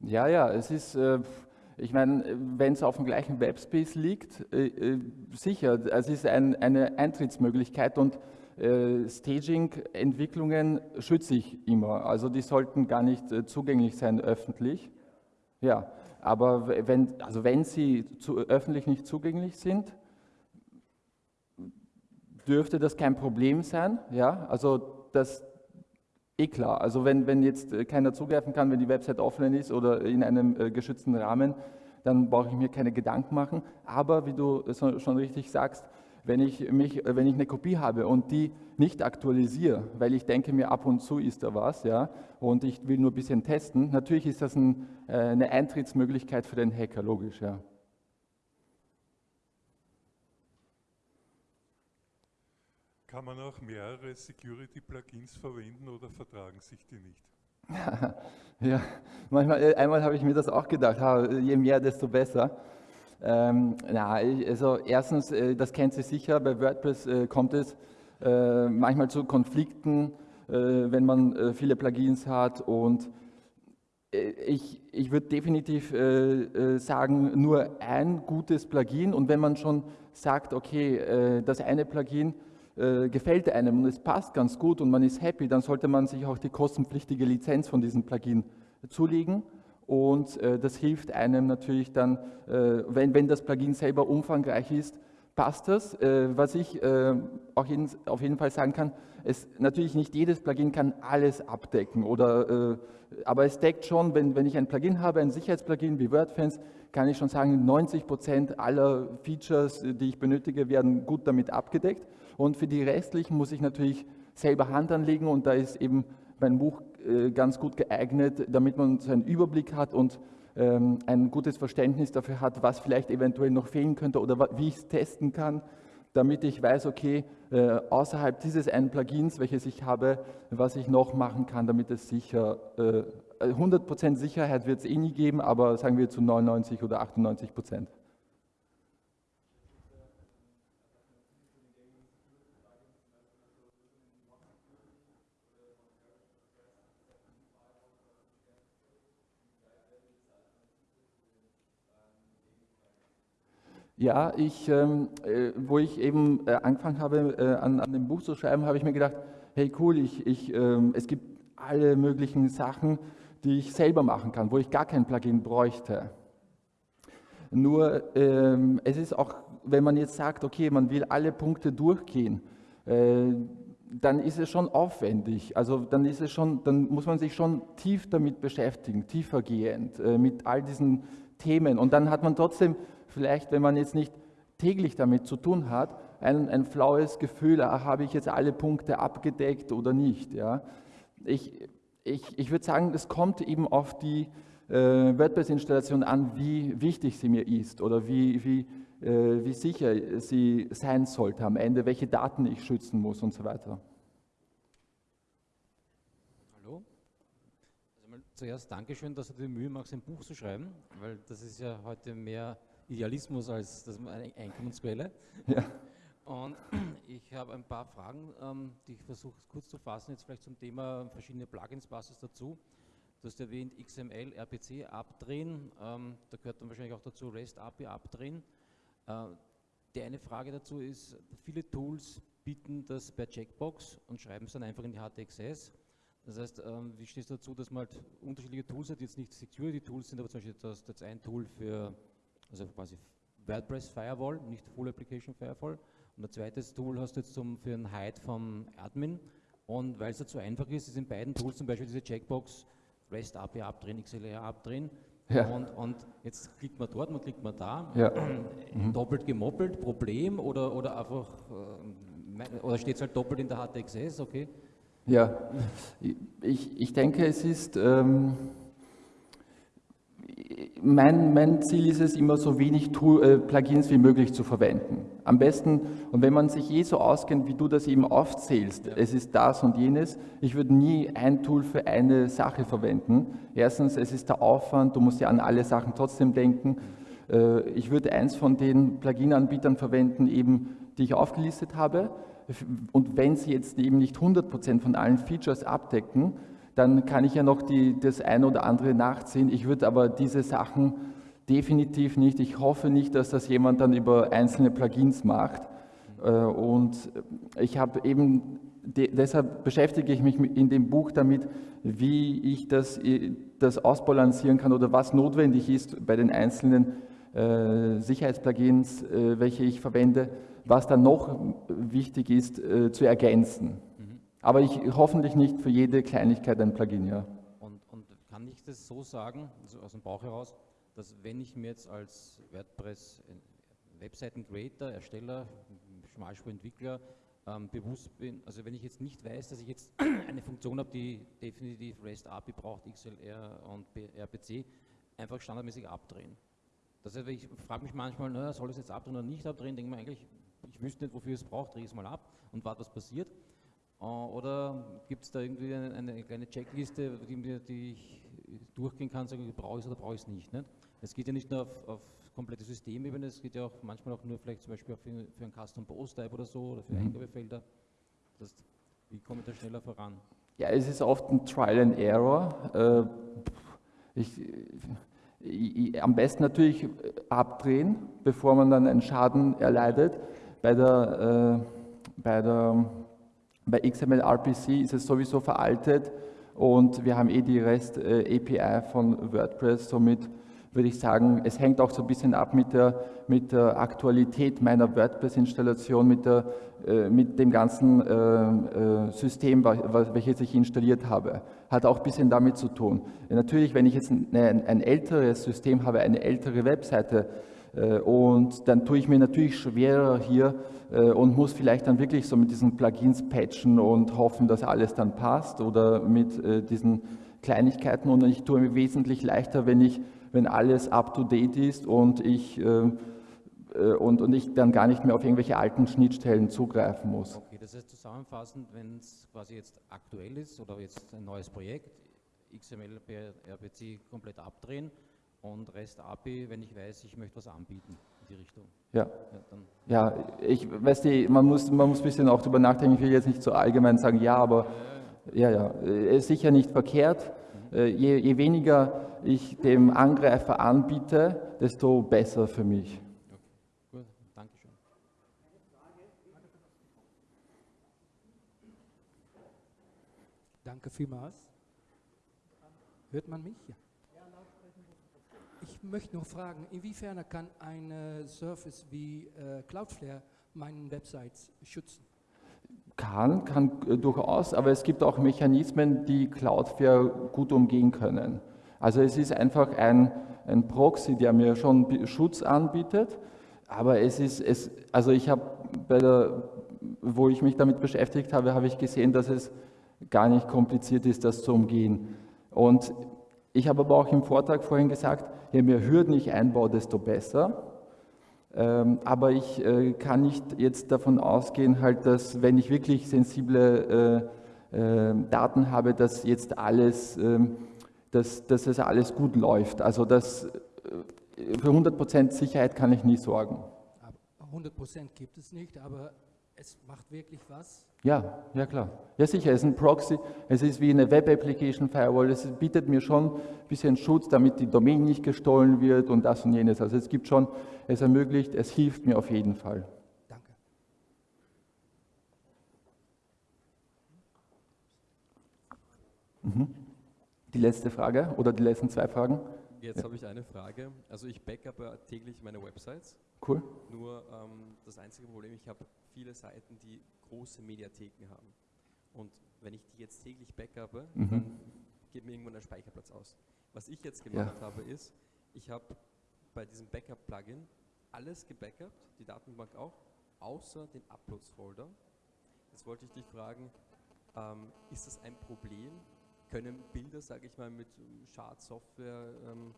ja, ja es ist, äh, ich meine, wenn es auf dem gleichen Webspace liegt, äh, äh sicher, es ist ein, eine Eintrittsmöglichkeit und äh, Staging-Entwicklungen schütze ich immer. Also die sollten gar nicht äh, zugänglich sein öffentlich. Ja, aber wenn, also wenn sie zu, öffentlich nicht zugänglich sind, dürfte das kein Problem sein. Ja, also das eh klar. Also wenn, wenn jetzt äh, keiner zugreifen kann, wenn die Website offline ist oder in einem äh, geschützten Rahmen, dann brauche ich mir keine Gedanken machen. Aber wie du schon richtig sagst, wenn ich, mich, wenn ich eine Kopie habe und die nicht aktualisiere, weil ich denke mir, ab und zu ist da was, ja, und ich will nur ein bisschen testen, natürlich ist das ein, äh, eine Eintrittsmöglichkeit für den Hacker, logisch, ja. Kann man auch mehrere Security-Plugins verwenden oder vertragen sich die nicht? ja, manchmal, äh, einmal habe ich mir das auch gedacht, je mehr, desto besser. Ähm, na, also erstens, äh, das kennt Sie sicher, bei WordPress äh, kommt es manchmal zu Konflikten, wenn man viele Plugins hat und ich, ich würde definitiv sagen, nur ein gutes Plugin und wenn man schon sagt, okay, das eine Plugin gefällt einem und es passt ganz gut und man ist happy, dann sollte man sich auch die kostenpflichtige Lizenz von diesem Plugin zulegen und äh, das hilft einem natürlich dann, äh, wenn, wenn das Plugin selber umfangreich ist, passt das. Äh, was ich äh, auch jeden, auf jeden Fall sagen kann, ist natürlich nicht jedes Plugin kann alles abdecken, oder, äh, aber es deckt schon, wenn, wenn ich ein Plugin habe, ein Sicherheitsplugin wie WordFence, kann ich schon sagen, 90 Prozent aller Features, die ich benötige, werden gut damit abgedeckt. Und für die restlichen muss ich natürlich selber Hand anlegen und da ist eben mein Buch äh, ganz gut geeignet, damit man so einen Überblick hat und ähm, ein gutes Verständnis dafür hat, was vielleicht eventuell noch fehlen könnte oder wie ich es testen kann, damit ich weiß, okay, äh, außerhalb dieses einen Plugins, welches ich habe, was ich noch machen kann, damit es sicher, 100% äh, Sicherheit wird es eh nie geben, aber sagen wir zu 99 oder 98 Ja, ich, ähm, äh, wo ich eben äh, angefangen habe, äh, an, an, dem Buch zu schreiben, habe ich mir gedacht, hey cool, ich, ich, ähm, es gibt alle möglichen Sachen, die ich selber machen kann, wo ich gar kein Plugin bräuchte. Nur ähm, es ist auch, wenn man jetzt sagt, okay, man will alle Punkte durchgehen, äh, dann ist es schon aufwendig. Also dann ist es schon, dann muss man sich schon tief damit beschäftigen, tiefergehend äh, mit all diesen Themen. Und dann hat man trotzdem vielleicht, wenn man jetzt nicht täglich damit zu tun hat, ein, ein flaues Gefühl, ah, habe ich jetzt alle Punkte abgedeckt oder nicht. Ja? Ich, ich, ich würde sagen, es kommt eben auf die äh, WordPress-Installation an, wie wichtig sie mir ist oder wie, wie, äh, wie sicher sie sein sollte am Ende, welche Daten ich schützen muss und so weiter. Hallo. Also zuerst Dankeschön, dass du dir die Mühe machst, ein Buch zu schreiben, weil das ist ja heute mehr Idealismus als das Einkommensquelle. Ja. Und ich habe ein paar Fragen, ähm, die ich versuche kurz zu fassen, jetzt vielleicht zum Thema verschiedene Plugins, was ist dazu. Du hast erwähnt XML, RPC abdrehen, ähm, da gehört dann wahrscheinlich auch dazu REST API abdrehen. Äh, die eine Frage dazu ist, viele Tools bieten das per Checkbox und schreiben es dann einfach in die HTXS. Das heißt, ähm, wie stehst du dazu, dass man halt unterschiedliche Tools hat, die jetzt nicht Security-Tools sind, aber zum Beispiel das, das ein Tool für also quasi WordPress Firewall, nicht Full Application Firewall. Und ein zweites Tool hast du jetzt zum, für einen Hide vom Admin. Und weil es ja zu einfach ist, ist in beiden Tools zum Beispiel diese Checkbox REST API abdrehen, XLR abdrehen, Ja. Und, und, jetzt klickt man dort, man klickt man da. Ja. Mhm. Doppelt gemoppelt, Problem oder, oder einfach, äh, oder steht es halt doppelt in der HTXS, okay? Ja, ich, ich denke, es ist, ähm, mein, mein Ziel ist es, immer so wenig äh, Plugins wie möglich zu verwenden. Am besten, und wenn man sich eh so auskennt, wie du das eben aufzählst, es ist das und jenes, ich würde nie ein Tool für eine Sache verwenden. Erstens, es ist der Aufwand, du musst ja an alle Sachen trotzdem denken. Äh, ich würde eins von den Plugin-Anbietern verwenden, eben, die ich aufgelistet habe. Und wenn sie jetzt eben nicht 100% von allen Features abdecken, dann kann ich ja noch die, das eine oder andere nachziehen. Ich würde aber diese Sachen definitiv nicht, ich hoffe nicht, dass das jemand dann über einzelne Plugins macht. Äh, und ich habe eben, deshalb beschäftige ich mich in dem Buch damit, wie ich das, äh, das ausbalancieren kann oder was notwendig ist bei den einzelnen äh, Sicherheitsplugins, welche ich verwende, was dann noch wichtig ist zu ergänzen. Aber ich hoffentlich nicht für jede Kleinigkeit ein Plugin, ja. Und, und kann ich das so sagen, also aus dem Bauch heraus, dass wenn ich mir jetzt als WordPress äh, Webseiten-Creator, Ersteller, Schmalspurentwickler ähm, bewusst bin, also wenn ich jetzt nicht weiß, dass ich jetzt eine Funktion habe, die definitiv REST API braucht, XLR und RPC, einfach standardmäßig abdrehen. Das heißt, ich frage mich manchmal, naja, soll ich es jetzt abdrehen oder nicht abdrehen, denke mir eigentlich, ich wüsste nicht, wofür es braucht, drehe es mal ab und warte, was passiert. Äh, oder gibt es da irgendwie eine, eine, kleine Checkliste, die, die ich durchgehen kann, sagen, brauche ich es oder brauche ich es nicht, nicht? Es geht ja nicht nur auf, auf komplette Systemebene, es geht ja auch manchmal auch nur vielleicht zum Beispiel für, für einen Custom Post Type oder so oder für mhm. Eingabefelder. Das, wie komme ich da schneller voran? Ja, es ist oft ein Trial and Error. Äh, ich, ich, am besten natürlich abdrehen, bevor man dann einen Schaden erleidet. Bei der, äh, bei der bei XML RPC ist es sowieso veraltet und wir haben eh die REST-API äh, von WordPress, somit würde ich sagen, es hängt auch so ein bisschen ab mit der, mit der Aktualität meiner WordPress-Installation, mit, äh, mit dem ganzen äh, äh, System, welches ich installiert habe. Hat auch ein bisschen damit zu tun. Natürlich, wenn ich jetzt ein, ein älteres System habe, eine ältere Webseite, äh, und dann tue ich mir natürlich schwerer hier und muss vielleicht dann wirklich so mit diesen Plugins patchen und hoffen, dass alles dann passt oder mit äh, diesen Kleinigkeiten. Und ich tue mir wesentlich leichter, wenn, ich, wenn alles up-to-date ist und ich, und, und ich dann gar nicht mehr auf irgendwelche alten Schnittstellen zugreifen muss. Okay, das heißt zusammenfassend, wenn es quasi jetzt aktuell ist oder jetzt ein neues Projekt, XML, RPC komplett abdrehen, und REST API, wenn ich weiß, ich möchte was anbieten die Richtung. Ja, ja, ja ich weiß die, man muss, man muss ein bisschen auch darüber nachdenken, ich will jetzt nicht so allgemein sagen, ja, aber ja, ja, ja ist sicher nicht verkehrt. Mhm. Je, je weniger ich dem Angreifer anbiete, desto besser für mich. Okay. Gut, danke schön. Danke vielmals. Hört man mich? Ja ich möchte noch fragen, inwiefern kann ein Service wie äh, Cloudflare meinen Websites schützen? Kann, kann äh, durchaus, aber es gibt auch Mechanismen, die Cloudflare gut umgehen können. Also es ist einfach ein, ein Proxy, der mir schon Schutz anbietet, aber es ist, es, also ich habe bei der, wo ich mich damit beschäftigt habe, habe ich gesehen, dass es gar nicht kompliziert ist, das zu umgehen. Und ich habe aber auch im Vortrag vorhin gesagt, je mehr Hürden ich einbaue, desto besser. Ähm, aber ich äh, kann nicht jetzt davon ausgehen, halt, dass wenn ich wirklich sensible äh, äh, Daten habe, dass jetzt alles, ähm, dass, dass es alles gut läuft. Also das, für 100% Sicherheit kann ich nie sorgen. 100% gibt es nicht, aber es macht wirklich was? Ja, ja klar. Ja sicher, es ist ein Proxy, es ist wie eine Web Application Firewall, es bietet mir schon ein bisschen Schutz, damit die Domain nicht gestohlen wird und das und jenes. Also es gibt schon, es ermöglicht, es hilft mir auf jeden Fall. Danke. Mhm. Die letzte Frage oder die letzten zwei Fragen? Jetzt ja. habe ich eine Frage. Also ich backup täglich meine Websites. Cool. Nur ähm, das einzige Problem, ich habe viele Seiten, die große Mediatheken haben. Und wenn ich die jetzt täglich backuppe, mhm. dann geht mir irgendwann der Speicherplatz aus. Was ich jetzt gemacht ja. habe, ist, ich habe bei diesem Backup-Plugin alles gebackupt, die Datenbank auch, außer den Uploads-Folder. Jetzt wollte ich dich fragen, ähm, ist das ein Problem? Können Bilder, sage ich mal, mit Schadsoftware ähm,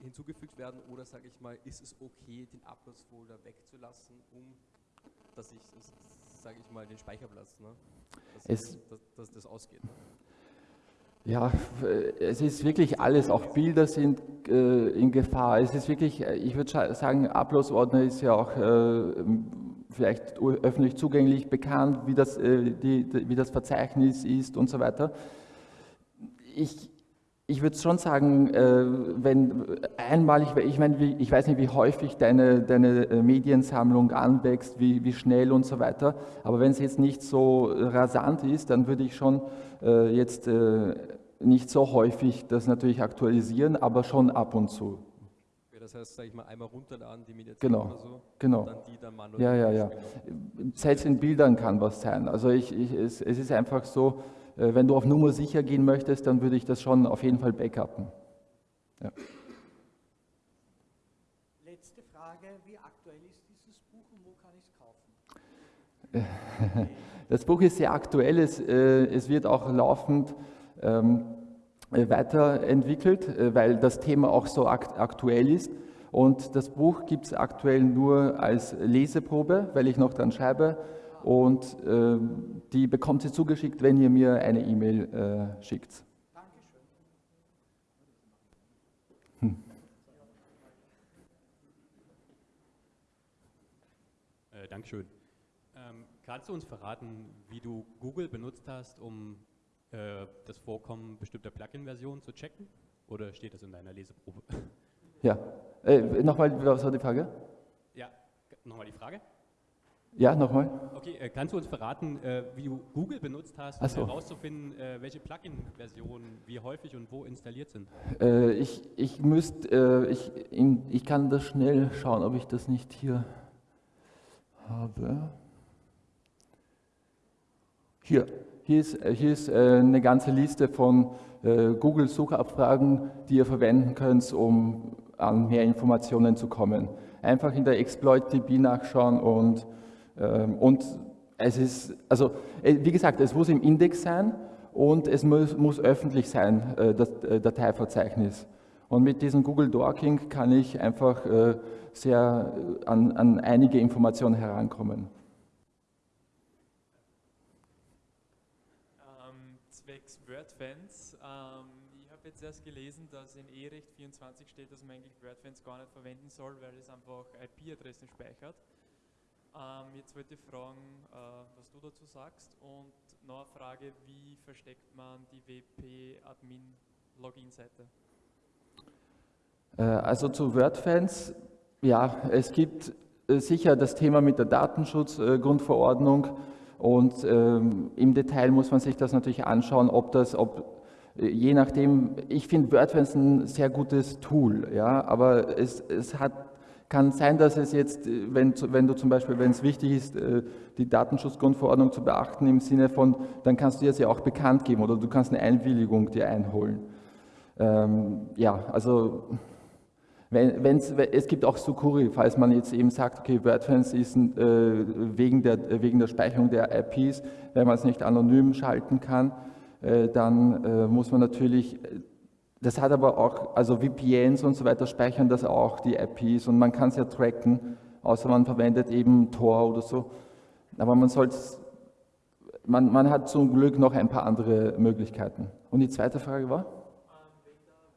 hinzugefügt werden oder sage ich mal, ist es okay, den Uploads-Folder wegzulassen, um dass ich, sage ich mal, den Speicherplatz, ne? dass, es, dass, dass das ausgeht. Ne? Ja, es ist wirklich alles, auch Bilder sind äh, in Gefahr. Es ist wirklich, äh, ich würde sagen, Upload-Ordner ist ja auch äh, vielleicht öffentlich zugänglich bekannt, wie das, äh, die, wie das Verzeichnis ist und so weiter. Ich, ich würde schon sagen, äh, wenn einmal, ich, meine, ich weiß nicht, wie häufig deine, deine äh, Mediensammlung anwächst, wie, wie schnell und so weiter, aber wenn es jetzt nicht so rasant ist, dann würde ich schon äh, jetzt nicht so häufig das natürlich aktualisieren, aber schon ab und zu. Das heißt, sage ich mal, einmal runterladen, die Mediation genau, oder so, genau. dann die dann manuell. Ja, ja, ja. Selbst in Bildern kann was sein. Also ich, ich, es, es ist einfach so, wenn du auf Nummer sicher gehen möchtest, dann würde ich das schon auf jeden Fall backuppen. Ja. Letzte Frage, wie aktuell ist dieses Buch und wo kann ich es kaufen? Das Buch ist sehr aktuell, es, äh, es wird auch laufend ähm, weiterentwickelt, äh, weil das Thema auch so aktuell ist. Und das Buch gibt es aktuell nur als Leseprobe, weil ich noch dran schreibe und äh, die bekommt ihr zugeschickt, wenn ihr mir eine E-Mail äh, schickt. Dankeschön. Hm. Äh, Dankeschön. Ähm, kannst du uns verraten, wie du Google benutzt hast, um äh, das Vorkommen bestimmter Plugin-Versionen zu checken? Oder steht das in deiner Leseprobe? Ja. Äh, nochmal, was war die Frage? Ja, nochmal die Frage. Ja, nochmal. Okay, äh, kannst du uns verraten, äh, wie du Google benutzt hast, um so. herauszufinden, äh, welche Plugin-Versionen wie häufig und wo installiert sind? Äh, ich, ich müsste, äh, ich, ich kann das schnell schauen, ob ich das nicht hier habe. Hier, hier ist, hier ist eine ganze Liste von Google-Suchabfragen, die ihr verwenden könnt, um an mehr Informationen zu kommen. Einfach in der Exploit-DB nachschauen und und es ist, also äh, wie gesagt, es muss im Index sein und es muss, muss öffentlich sein, äh, das äh, Dateiverzeichnis. Und mit diesem Google Dorking kann ich einfach sehr an, an einige Informationen herankommen. Ähm, zwecks WordFans, ähm, ich habe jetzt erst gelesen, dass in E-Recht 24 steht, dass man eigentlich WordFans gar nicht verwenden soll, weil es einfach IP-Adressen speichert. Ähm, jetzt wollte ich fragen, äh, was du dazu sagst und noch eine Frage, wie versteckt man die WP-Admin-Login-Seite? Äh, also zu WordFans, ja, es gibt äh, sicher das Thema mit der Datenschutzgrundverordnung und ähm, im Detail muss man sich das natürlich anschauen, ob das, ob äh, je nachdem, ich finde WordFans ein sehr gutes Tool, ja, aber es, es hat kann sein, dass es jetzt, äh, wenn, wenn du zum Beispiel, wenn es wichtig ist, äh, die Datenschutzgrundverordnung zu beachten im Sinne von, dann kannst du das ja auch bekannt geben oder du kannst eine Einwilligung dir einholen. Ähm, ja, also wenn, es gibt auch Sucuri, falls man jetzt eben sagt, okay, WordFans ist äh, wegen, der, wegen der Speicherung der IPs, wenn man es nicht anonym schalten kann, äh, dann äh, muss man natürlich das hat aber auch, also VPNs und so weiter speichern das auch, die IPs, und man kann es ja tracken, außer man verwendet eben Tor oder so. Aber man sollte man, man hat zum Glück noch ein paar andere Möglichkeiten. Und die zweite Frage war?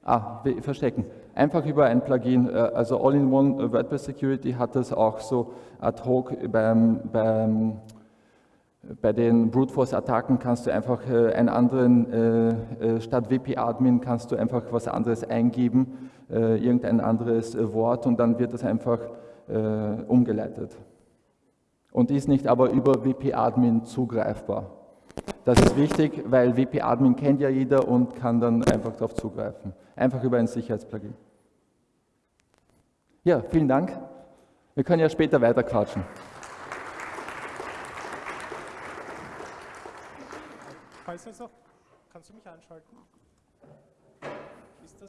Ah, verstecken. Einfach über ein Plugin, äh, also All-in-One WordPress Security hat das auch so ad hoc beim, beim bei den Brute Force Attacken kannst du einfach äh, einen anderen, äh, äh statt WP-Admin kannst du einfach was anderes eingeben, irgendein anderes Wort und dann wird das einfach umgeleitet. Und ist nicht aber über WP-Admin zugreifbar. Das ist wichtig, weil WP-Admin kennt ja jeder und kann dann einfach darauf zugreifen. Einfach über ein Sicherheitsplugin. Ja, vielen Dank. Wir können ja später weiter quatschen. Heißt das noch? Kannst du mich einschalten?